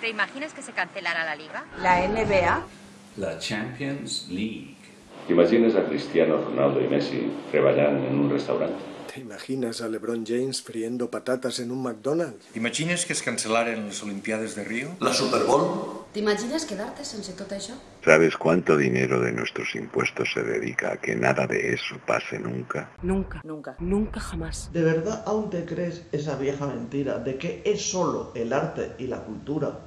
¿Te imaginas que se cancelara la liga? La NBA. La Champions League. ¿Te imaginas a Cristiano Ronaldo y Messi treballant en un restaurant? ¿Te imaginas a LeBron James friendo patatas en un McDonald's? T'imagines que es cancel·laren les Olimpiades de Río? La Super Bowl? ¿T'imagines quedarte sense tot això? ¿Sabes cuánto dinero de nuestros impuestos se dedica a que nada de eso pase nunca? Nunca, nunca, nunca jamás. ¿De verdad aún te crees esa vieja mentira de que es solo el arte y la cultura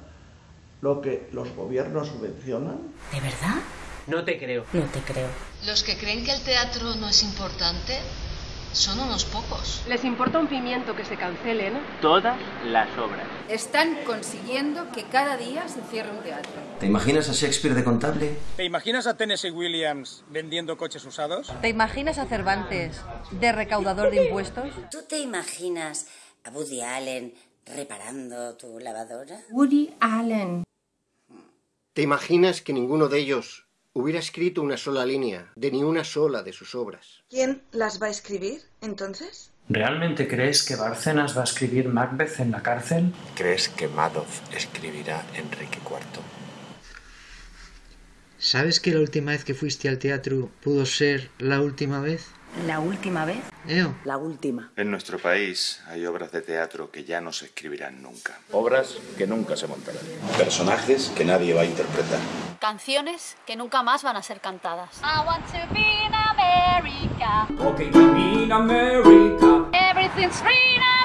lo que los gobiernos subvencionan? ¿De verdad? No te creo. No te creo. Los que creen que el teatro no es importante son unos pocos. Les importa un pimiento que se cancelen todas las obras. Están consiguiendo que cada día se cierre un teatro. ¿Te imaginas a Shakespeare de contable? ¿Te imaginas a Tennessee Williams vendiendo coches usados? ¿Te imaginas a Cervantes de recaudador de impuestos? ¿Tú te imaginas a Woody Allen reparando tu lavadora? Woody Allen. ¿Te imaginas que ninguno de ellos hubiera escrito una sola línea de ni una sola de sus obras? ¿Quién las va a escribir, entonces? ¿Realmente crees que Bárcenas va a escribir Macbeth en la cárcel? ¿Crees que Madoff escribirá Enrique IV? ¿Sabes que la última vez que fuiste al teatro pudo ser la última vez? ¿La última vez? Eo. La última. En nuestro país hay obras de teatro que ya no se escribirán nunca. Obras que nunca se montarán. Personajes que nadie va a interpretar. Canciones que nunca más van a ser cantadas. I want to be in America. Okay, be in America. Everything's free in America.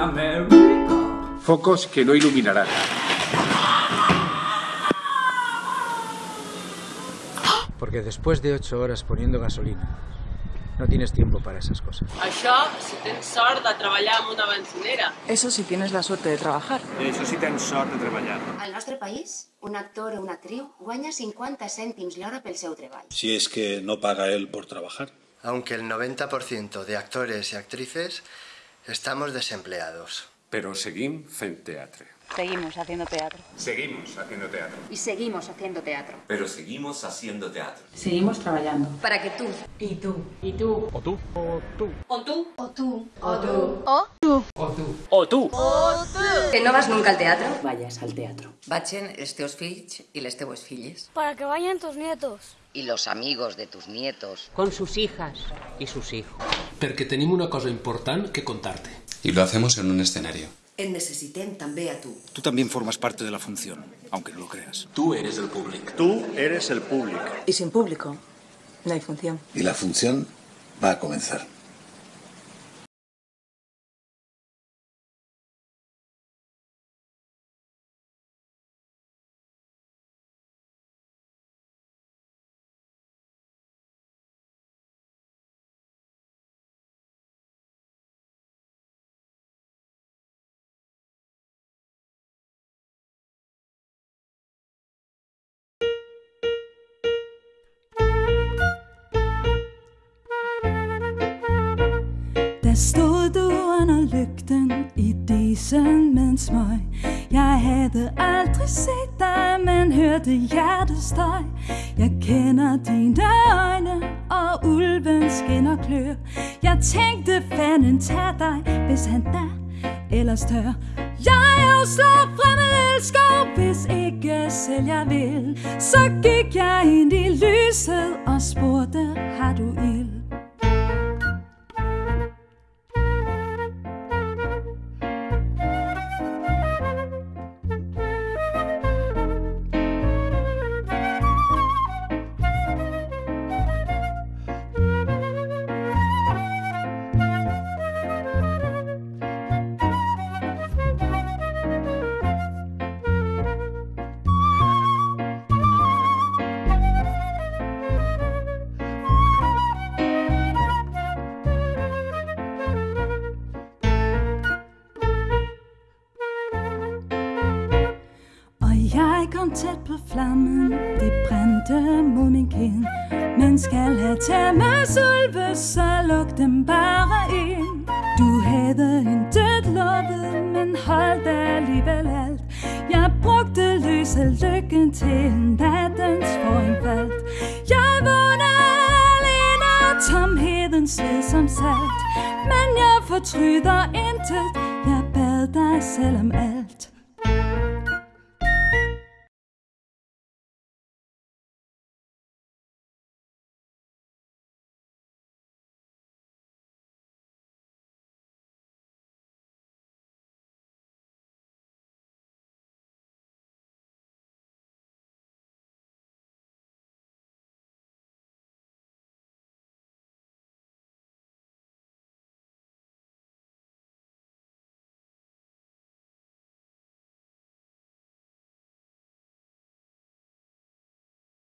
America. Focos que no iluminarán. Porque después de ocho horas poniendo gasolina, no tienes tiempo para esas cosas. Això si tens sort de treballar en una bencinera. Eso si tienes la suerte de trabajar. Eso si tens sort de treballar. Al nostre país, un actor o una actriu guanya 50 cèntims l'hora pel seu treball. Si es que no paga él por trabajar. Aunque el 90% de actores y actrices estamos desempleados. Però seguim fent teatre. Seguimos haciendo teatro. Seguimos haciendo teatro. Y seguimos haciendo teatro. Pero seguimos haciendo teatro. Seguimos trabajando. Para que tú Y tú. I tu. O tú. O tú. O tú. O tú. O tú. O tú. O tu. O tú. que no vas nunca al teatro. Vayas al teatro. Vagin els teus fills i les teues filles. Para que vayan tus nietos. Y los amigos de tus nietos. Con sus hijas y sus hijos. Porque tenemos una cosa importante que contarte. Y lo hacemos en un escenario. En necessitem també a tu. Tú también formas parte de la función, aunque no lo creas. Tú eres el público. Tú eres el público. Y sin público, no hay función. Y la función va a comenzar. Stod du under lygten i disen med en smøg Jeg havde aldrig set dig, men hørte hjertestøj Jeg kender dine øjne, og ulven skinner klør. Jeg tænkte, fanden tag dig, hvis han da ellers tør. Jeg slår fremmed elsker, hvis ikke selv jeg vil. Så gik jeg ind i lyset og spurgte, har du ild? Kom tæt på flammen, det brændte mod min kind. Man skal have tæmmes ulve, så luk dem bare ind. Du havde en død lovet, men holdt alligevel alt. Jeg brugte løs af lykken til nattens forinfald Jeg vågnede alene af tomheden sved som salt. Men jeg fortryder intet, jeg bad dig selv om alt.